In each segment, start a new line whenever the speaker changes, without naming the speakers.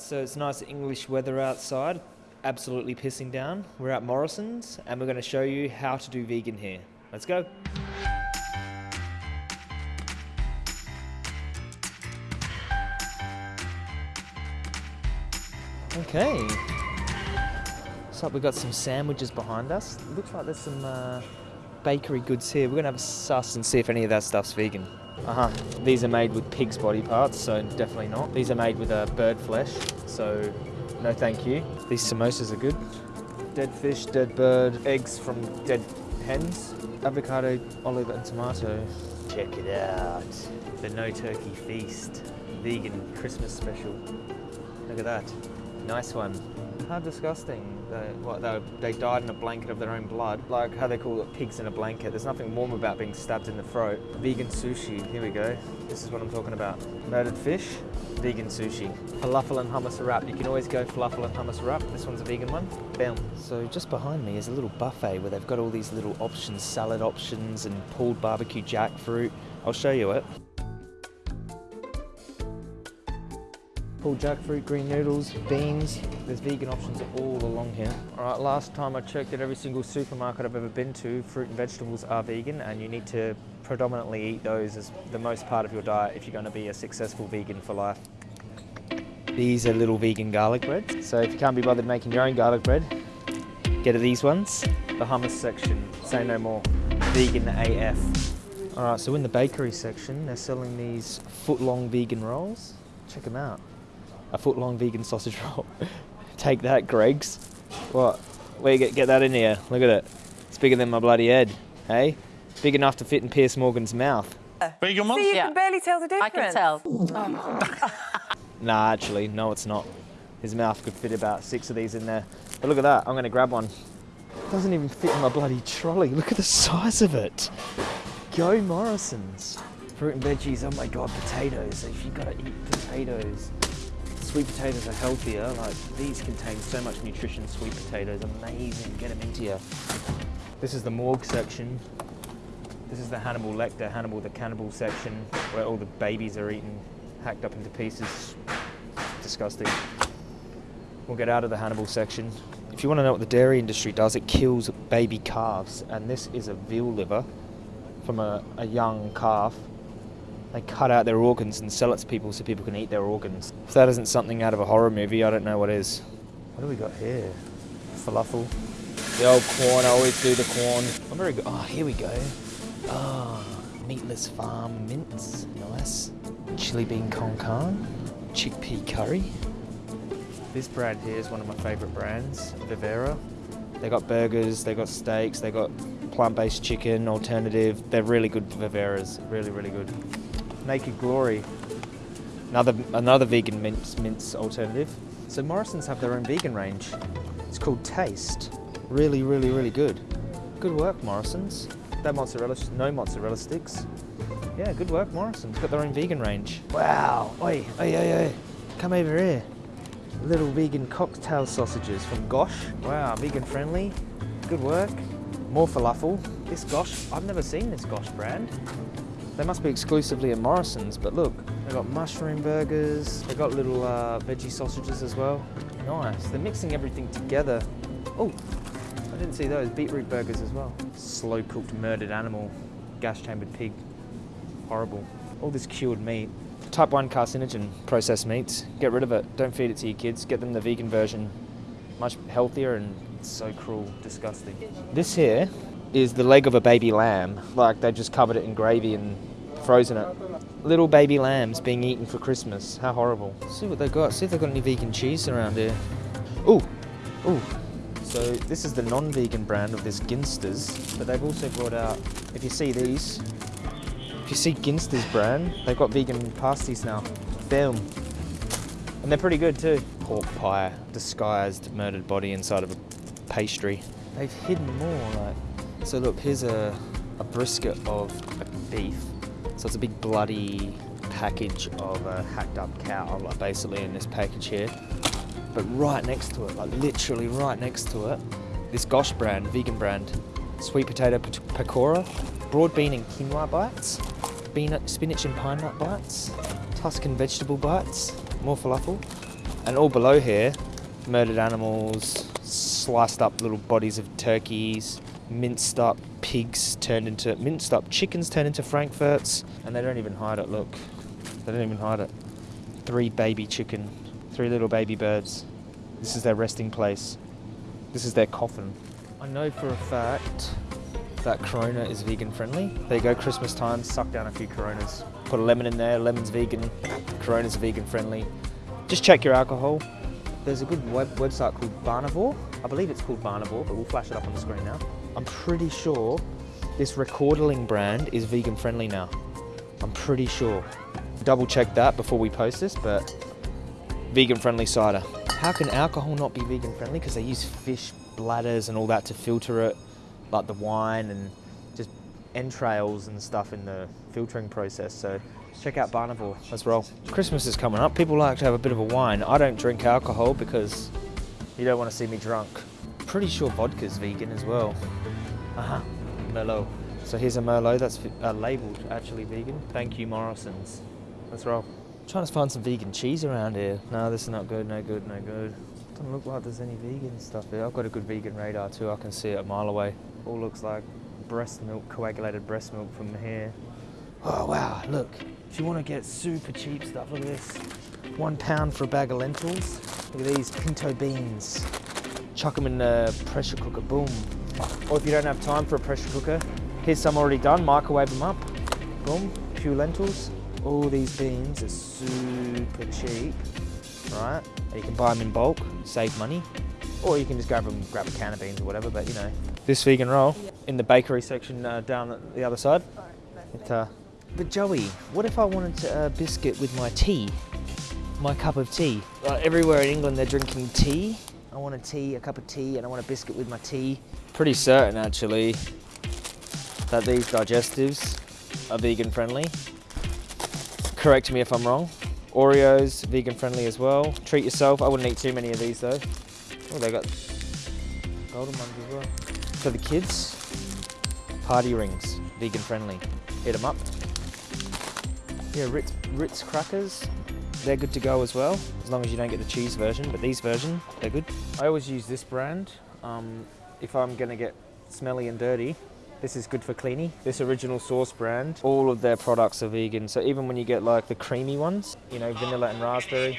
So it's nice English weather outside, absolutely pissing down. We're at Morrison's and we're going to show you how to do vegan here. Let's go. Okay. So we've got some sandwiches behind us. Looks like there's some uh, bakery goods here. We're gonna have a suss and see if any of that stuff's vegan. Uh-huh. These are made with pig's body parts, so definitely not. These are made with uh, bird flesh, so no thank you. These samosas are good. Dead fish, dead bird, eggs from dead hens, avocado, olive and tomato. Check it out. The No Turkey Feast. Vegan Christmas special. Look at that. Nice one. How disgusting. They, what, they, they died in a blanket of their own blood. Like how they call it pigs in a blanket. There's nothing warm about being stabbed in the throat. Vegan sushi. Here we go. This is what I'm talking about. Murdered fish. Vegan sushi. Falafel and hummus wrap. You can always go falafel and hummus wrap. This one's a vegan one. Bam. So just behind me is a little buffet where they've got all these little options, salad options and pulled barbecue jackfruit. I'll show you it. Pulled jackfruit, green noodles, beans. There's vegan options all along here. All right, last time I checked at every single supermarket I've ever been to, fruit and vegetables are vegan and you need to predominantly eat those as the most part of your diet if you're going to be a successful vegan for life. These are little vegan garlic breads. So if you can't be bothered making your own garlic bread, get these ones. The hummus section, say no more. Vegan AF. All right, so in the bakery section, they're selling these foot-long vegan rolls. Check them out a foot long vegan sausage roll. Take that, Greggs. What? Where you get, get that in here? Look at it. It's bigger than my bloody head. Hey? Big enough to fit in Piers Morgan's mouth.
Vegan one?
See, you
yeah.
can barely tell the difference.
I can tell.
nah, actually, no, it's not. His mouth could fit about six of these in there. But look at that. I'm going to grab one. It Doesn't even fit in my bloody trolley. Look at the size of it. Go Morrison's. Fruit and veggies. Oh my god, potatoes. If you gotta eat potatoes sweet potatoes are healthier. Like these contain so much nutrition. Sweet potatoes, amazing. Get them into you. This is the morgue section. This is the Hannibal Lecter, Hannibal the cannibal section, where all the babies are eaten, hacked up into pieces. Disgusting. We'll get out of the Hannibal section. If you want to know what the dairy industry does, it kills baby calves, and this is a veal liver from a, a young calf they cut out their organs and sell it to people so people can eat their organs. If that isn't something out of a horror movie, I don't know what is. What do we got here? Falafel. The old corn, I always do the corn. I'm very good. Oh, here we go. Ah, oh, meatless farm mince. Nice. Chili bean con carne. Chickpea curry. This brand here is one of my favourite brands, Vivera. They got burgers, they got steaks, they got plant-based chicken, alternative. They're really good Viveras, really, really good. Naked Glory, another another vegan mince, mince alternative. So Morrison's have their own vegan range. It's called Taste. Really, really, really good. Good work, Morrison's. That mozzarella, no mozzarella sticks. Yeah, good work, Morrison's. Got their own vegan range. Wow. Oi, oi, oi, oi. Come over here. Little vegan cocktail sausages from Gosh. Wow, vegan friendly. Good work. More falafel. This Gosh, I've never seen this Gosh brand. They must be exclusively at Morrison's, but look, they've got mushroom burgers, they've got little uh, veggie sausages as well. Nice, they're mixing everything together. Oh, I didn't see those, beetroot burgers as well. Slow cooked murdered animal, gas chambered pig, horrible. All this cured meat. Type 1 carcinogen processed meats, get rid of it, don't feed it to your kids, get them the vegan version. Much healthier and so cruel, disgusting. This here is the leg of a baby lamb, like they just covered it in gravy and frozen it. Little baby lambs being eaten for Christmas. How horrible. See what they've got. See if they've got any vegan cheese around here. Ooh, ooh. So this is the non-vegan brand of this Ginsters, but they've also brought out, if you see these, if you see Ginsters brand, they've got vegan pasties now. Boom. And they're pretty good too. Pork pie, disguised murdered body inside of a pastry. They've hidden more, like. So look, here's a, a brisket of beef so it's a big bloody package of a hacked up cow, like basically in this package here. But right next to it, like literally right next to it, this Gosh brand, vegan brand, sweet potato pakora, broad bean and quinoa bites, spinach and pine nut bites, Tuscan vegetable bites, more falafel, And all below here, murdered animals, sliced up little bodies of turkeys, minced up pigs turned into minced up chickens turned into frankfurts, and they don't even hide it. Look, they don't even hide it. Three baby chicken, three little baby birds. This is their resting place. This is their coffin. I know for a fact that Corona is vegan friendly. There you go, Christmas time, suck down a few Coronas. Put a lemon in there, lemon's vegan, Corona's vegan friendly. Just check your alcohol. There's a good web website called Barnivore. I believe it's called Barnivore, but we'll flash it up on the screen now. I'm pretty sure this Rekorderlig brand is vegan friendly now. I'm pretty sure. Double check that before we post this, but vegan friendly cider. How can alcohol not be vegan friendly? Because they use fish bladders and all that to filter it, like the wine and just entrails and stuff in the filtering process. So check out Barnivore. Let's roll. Christmas is coming up. People like to have a bit of a wine. I don't drink alcohol because you don't want to see me drunk. Pretty sure vodka's vegan as well. Uh-huh. Merlot. So here's a Merlot that's uh, labelled actually vegan. Thank you, Morrison's. Let's roll. Trying to find some vegan cheese around here. No, this is not good, no good, no good. Doesn't look like there's any vegan stuff here. I've got a good vegan radar too. I can see it a mile away. All looks like breast milk, coagulated breast milk from here. Oh wow, look. If you want to get super cheap stuff, look at this. One pound for a bag of lentils. Look at these pinto beans. Chuck them in the pressure cooker, boom. Or if you don't have time for a pressure cooker, here's some already done, microwave them up. Boom, few lentils. All these beans are super cheap, right? You can buy them in bulk, save money. Or you can just grab them, grab a can of beans or whatever, but you know. This vegan roll in the bakery section uh, down the other side. It, uh, but Joey, what if I wanted to, uh, biscuit with my tea? My cup of tea. Uh, everywhere in England they're drinking tea. I want a tea, a cup of tea, and I want a biscuit with my tea. Pretty certain actually that these digestives are vegan friendly. Correct me if I'm wrong. Oreos, vegan friendly as well. Treat yourself. I wouldn't eat too many of these though. Oh, they got golden ones as well. For the kids, party rings, vegan friendly. Hit them up. Yeah, Ritz, Ritz crackers, they're good to go as well, as long as you don't get the cheese version, but these version, they're good. I always use this brand. Um, if I'm gonna get smelly and dirty, this is good for cleaning. This Original Source brand, all of their products are vegan. So even when you get like the creamy ones, you know, vanilla and raspberry.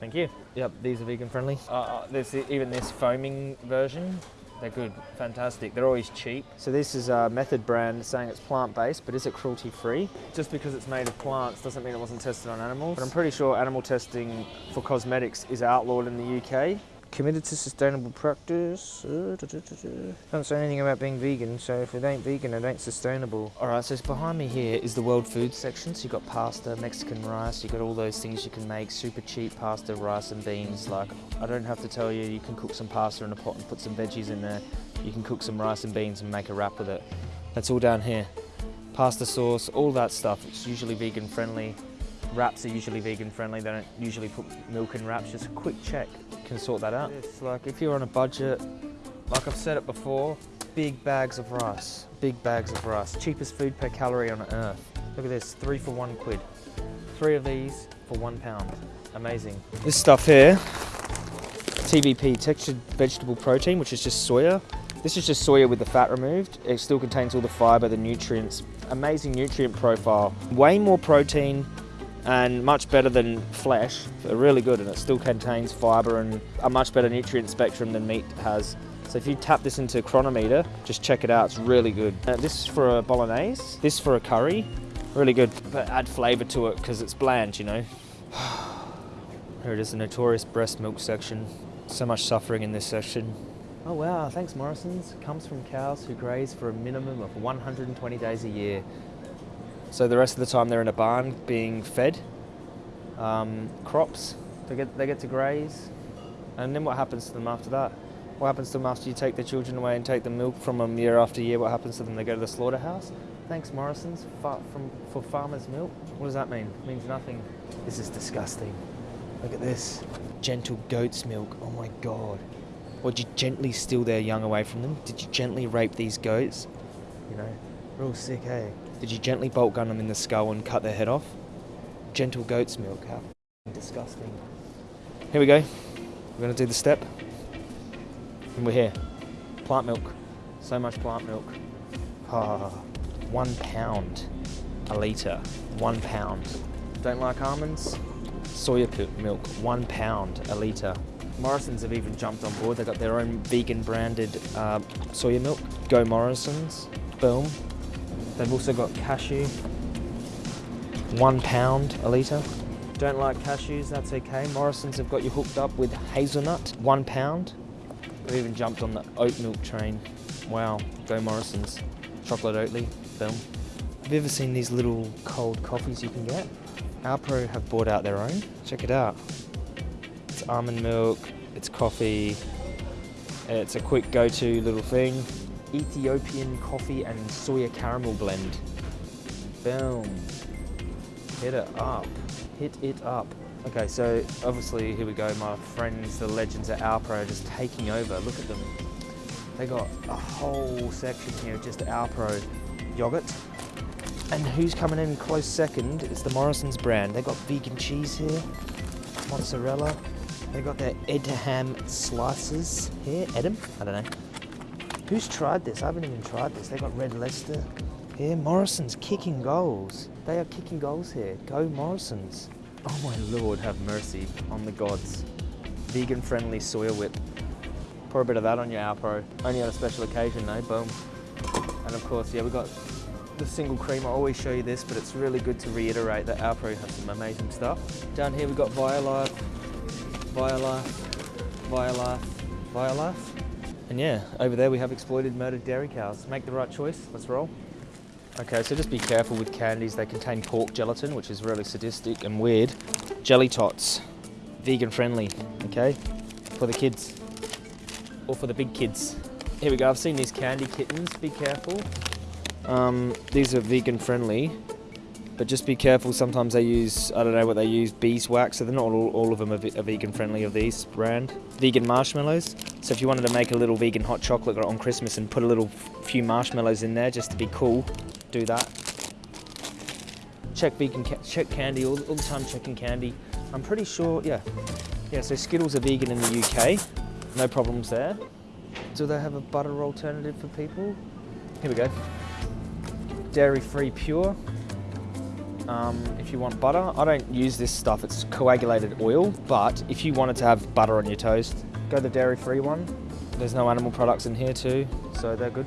Thank you.
Yep, these are vegan friendly. Uh, uh, there's even this foaming version. They're good, fantastic. They're always cheap. So this is a Method brand saying it's plant-based, but is it cruelty-free? Just because it's made of plants doesn't mean it wasn't tested on animals. But I'm pretty sure animal testing for cosmetics is outlawed in the UK. Committed to sustainable practice. Uh, da, da, da. Don't say anything about being vegan, so if it ain't vegan, it ain't sustainable. All right, so behind me here is the world food section. So you got pasta, Mexican rice, you've got all those things you can make, super cheap pasta, rice and beans. Like, I don't have to tell you, you can cook some pasta in a pot and put some veggies in there. You can cook some rice and beans and make a wrap with it. That's all down here. Pasta sauce, all that stuff. It's usually vegan friendly. Wraps are usually vegan friendly. They don't usually put milk in wraps. Just a quick check can sort that out. It's like if you're on a budget, like I've said it before, big bags of rice. Big bags of rice. Cheapest food per calorie on earth. Look at this, three for one quid. Three of these for one pound. Amazing. This stuff here, TVP, textured vegetable protein, which is just soya. This is just soya with the fat removed. It still contains all the fiber, the nutrients. Amazing nutrient profile. Way more protein and much better than flesh. They're really good and it still contains fiber and a much better nutrient spectrum than meat has. So if you tap this into Cronometer, just check it out, it's really good. Uh, this is for a bolognese, this for a curry, really good. But add flavour to it because it's bland, you know. Here it is, the notorious breast milk section. So much suffering in this section. Oh wow, thanks Morrison's. Comes from cows who graze for a minimum of 120 days a year. So the rest of the time they're in a barn being fed um, crops. They get they get to graze, and then what happens to them after that? What happens to them after you take their children away and take the milk from them year after year? What happens to them? They go to the slaughterhouse. Thanks Morrison's fa- from for farmers' milk. What does that mean? It means nothing. This is disgusting. Look at this. Gentle goat's milk. Oh my god. Or did you gently steal their young away from them? Did you gently rape these goats? You know, real sick, hey? Did you gently bolt gun them in the skull and cut their head off? Gentle goat's milk. How disgusting. Here we go. We're going to do the step. And we're here. Plant milk. So much plant milk. Ah, one pound a litre. One pound. Don't like almonds? Soya milk. One pound a litre. Morrison's have even jumped on board. They've got their own vegan branded uh, soya milk. Go Morrison's. Boom. They've also got cashew. One pound a litre. Don't like cashews, that's okay. Morrison's have got you hooked up with hazelnut. One pound. We've even jumped on the oat milk train. Wow, go Morrison's. Chocolate Oatly, boom. Have you ever seen these little cold coffees you can get? Alpro have brought out their own. Check it out. It's almond milk, it's coffee, it's a quick go-to little thing. Ethiopian coffee and soya caramel blend. Boom. Hit it up. Hit it up. Okay, so obviously here we go. My friends, the legends at Alpro, are just taking over. Look at them. They got a whole section here just Alpro yogurt. And who's coming in close second is the Morrison's brand. They got vegan cheese here, mozzarella. They got their Edam slices here. Edam? I don't know. Who's tried this? I haven't even tried this. They've got Red Leicester here. Morrison's kicking goals. They are kicking goals here. Go Morrison's. Oh my lord, have mercy on the gods. Vegan friendly soya whip. Pour a bit of that on your Alpro. Only on a special occasion though, boom. And of course, yeah, we've got the single cream. I always show you this, but it's really good to reiterate that Alpro has some amazing stuff. Down here we've got Violife, Violife, Violife, Violife. And yeah, over there we have exploited murdered dairy cows. Make the right choice, let's roll. Okay, so just be careful with candies. They contain pork gelatin, which is really sadistic and weird. Jelly tots, vegan friendly, okay? For the kids, or for the big kids. Here we go, I've seen these candy kittens, be careful. Um, these are vegan friendly, but just be careful. Sometimes they use, I don't know what they use, beeswax, so they're not all, all of them are, are vegan friendly of these brand. Vegan marshmallows. So if you wanted to make a little vegan hot chocolate on Christmas and put a little few marshmallows in there just to be cool, do that. Check vegan, ca- check candy all, all the time. Checking candy. I'm pretty sure, yeah, yeah. So Skittles are vegan in the UK. No problems there. Do they have a butter alternative for people? Here we go. Dairy free pure. Um, if you want butter, I don't use this stuff. It's coagulated oil. But if you wanted to have butter on your toast, go the dairy free one. There's no animal products in here too, so they're good.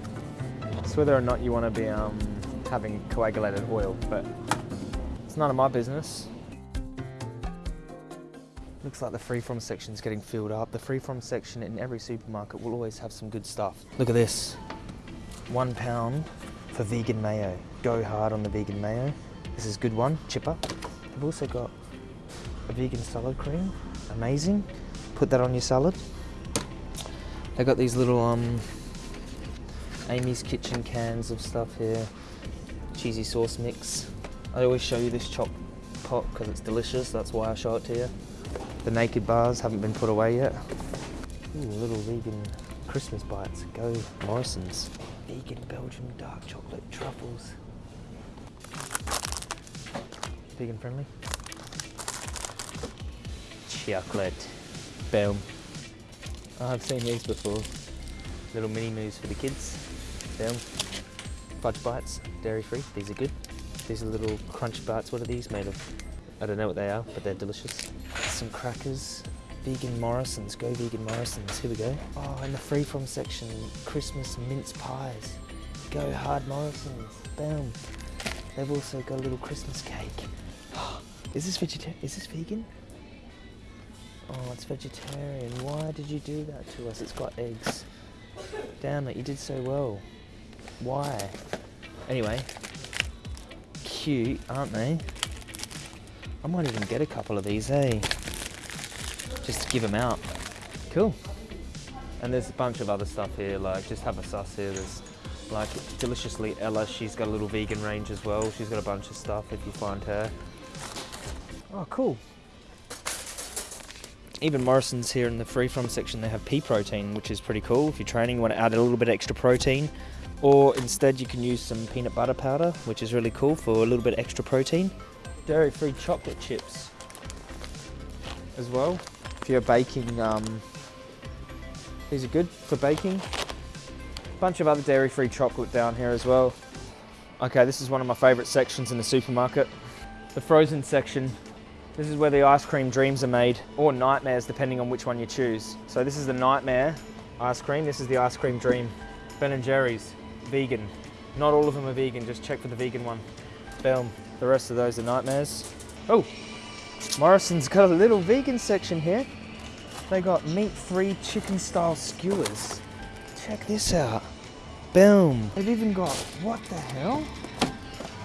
It's whether or not you want to be um, having coagulated oil, but it's none of my business. Looks like the free from section is getting filled up. The free from section in every supermarket will always have some good stuff. Look at this. One pound for vegan mayo. Go hard on the vegan mayo. This is a good one, chipper. They've also got a vegan salad cream. Amazing. Put that on your salad. They got these little um Amy's Kitchen cans of stuff here. Cheesy sauce mix. I always show you this chopped pot because it's delicious. That's why I show it to you. The naked bars haven't been put away yet. Ooh, little vegan Christmas bites. Go Morrison's. Vegan Belgian dark chocolate truffles. Vegan friendly. Chocolate. Boom. I've seen these before. Little mini moos for the kids. Boom. Fudge bites, dairy free. These are good. These are little crunch bites. What are these made of? I don't know what they are, but they're delicious. Some crackers. Vegan Morrison's. Go vegan Morrison's. Here we go. Oh, in the free from section, Christmas mince pies. Go hard Morrison's. Boom. They've also got a little Christmas cake. Is this vegetarian? Is this vegan? Oh, it's vegetarian. Why did you do that to us? It's got eggs. Damn it, you did so well. Why? Anyway, cute, aren't they? I might even get a couple of these, eh? Just to give them out. Cool. And there's a bunch of other stuff here, like just have a sus here. There's like Deliciously Ella, she's got a little vegan range as well. She's got a bunch of stuff if you find her. Oh, cool. Even Morrison's here in the free from section, they have pea protein, which is pretty cool. If you're training, you want to add a little bit extra protein. Or instead, you can use some peanut butter powder, which is really cool for a little bit extra protein. Dairy free chocolate chips as well. If you're baking, um, these are good for baking. Bunch of other dairy free chocolate down here as well. Okay, this is one of my favorite sections in the supermarket. The frozen section. This is where the ice cream dreams are made, or nightmares, depending on which one you choose. So this is the nightmare ice cream. This is the ice cream dream. Ben and Jerry's, vegan. Not all of them are vegan, just check for the vegan one. Boom. The rest of those are nightmares. Oh, Morrison's got a little vegan section here. They got meat-free chicken-style skewers. Check this out. Boom. They've even got, what the hell?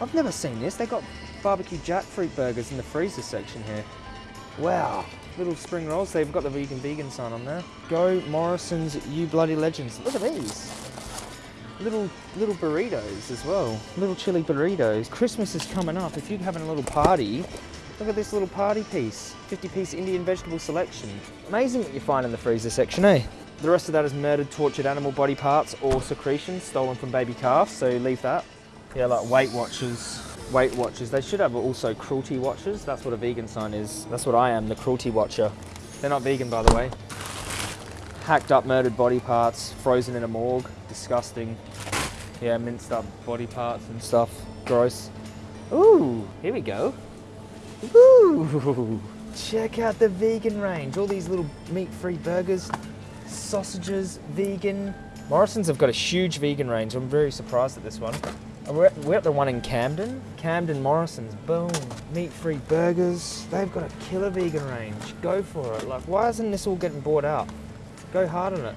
I've never seen this. They got barbecue jackfruit burgers in the freezer section here. Wow. Little spring rolls. They've got the vegan vegan sign on there. Go Morrison's, you bloody legends. Look at these. Little little burritos as well. Little chili burritos. Christmas is coming up. If you're having a little party, look at this little party piece. 50 piece Indian vegetable selection. Amazing what you find in the freezer section, eh? The rest of that is murdered, tortured animal body parts or secretions stolen from baby calves, so leave that. Yeah, like Weight Watchers. Weight Watchers. They should have also cruelty watchers. That's what a vegan sign is. That's what I am, the cruelty watcher. They're not vegan, by the way. Hacked up, murdered body parts, frozen in a morgue. Disgusting. Yeah, minced up body parts and stuff. Gross. Ooh, here we go. Ooh, check out the vegan range. All these little meat-free burgers, sausages, vegan. Morrison's have got a huge vegan range. I'm very surprised at this one. We're at, we're at the one in Camden. Camden Morrison's, boom. Meat-free burgers. They've got a killer vegan range. Go for it. Like, why isn't this all getting bought out? Go hard on it.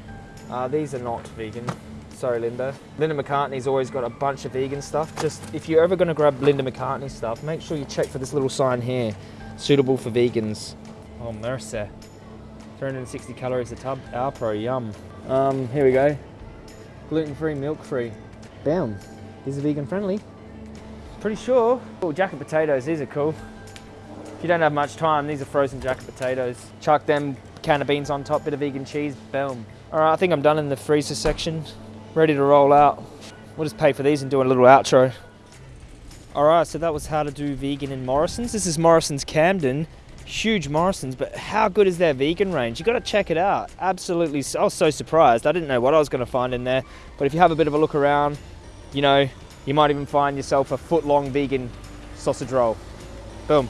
Uh, these are not vegan. Sorry, Linda. Linda McCartney's always got a bunch of vegan stuff. Just if you're ever going to grab Linda McCartney stuff, make sure you check for this little sign here. Suitable for vegans. Oh, mercy. 360 calories a tub. Our pro, yum. Um, here we go. Gluten-free, milk-free. Bam. Are vegan friendly. Pretty sure. Oh, jacket potatoes, these are cool. If you don't have much time, these are frozen jacket potatoes. Chuck them, can of beans on top, bit of vegan cheese, boom. All right, I think I'm done in the freezer section. Ready to roll out. We'll just pay for these and do a little outro. All right, so that was how to do vegan in Morrison's. This is Morrison's Camden. Huge Morrison's, but how good is their vegan range? You got to check it out. Absolutely, I was so surprised. I didn't know what I was going to find in there. But if you have a bit of a look around, you know, you might even find yourself a foot long vegan sausage roll. Boom.